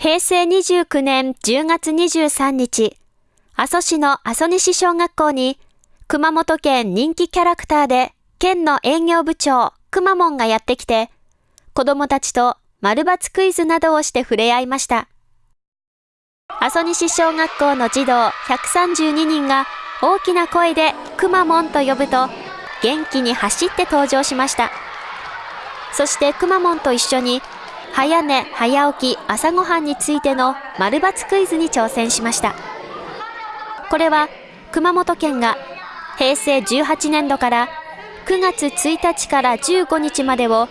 平成29年10月23日、阿蘇市の阿蘇西小学校に、熊本県人気キャラクターで、県の営業部長、くまモンがやってきて、子供たちと丸抜クイズなどをして触れ合いました。阿蘇西小学校の児童132人が大きな声でくまモンと呼ぶと、元気に走って登場しました。そしてくまモンと一緒に早寝早起き朝ごはんについての丸抜クイズに挑戦しました。これは熊本県が平成18年度から9月1日から15日までを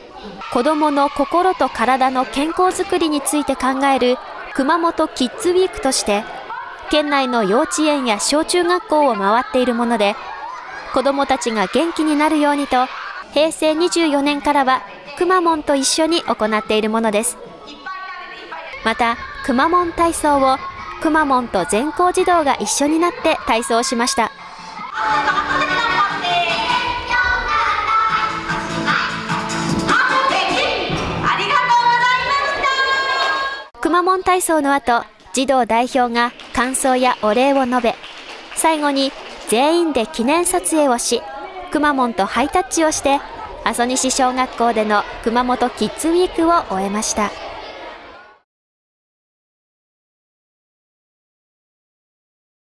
子どもの心と体の健康づくりについて考える熊本キッズウィークとして県内の幼稚園や小中学校を回っているもので子どもたちが元気になるようにと平成24年からはくまモンと一緒に行っているものです。また、くまモン体操をくまモンと全校児童が一緒になって体操しました。くまモン体操の後、児童代表が感想やお礼を述べ、最後に全員で記念撮影をし、くまモンとハイタッチをして阿蘇西小学校での熊本キッズウィークを終えました。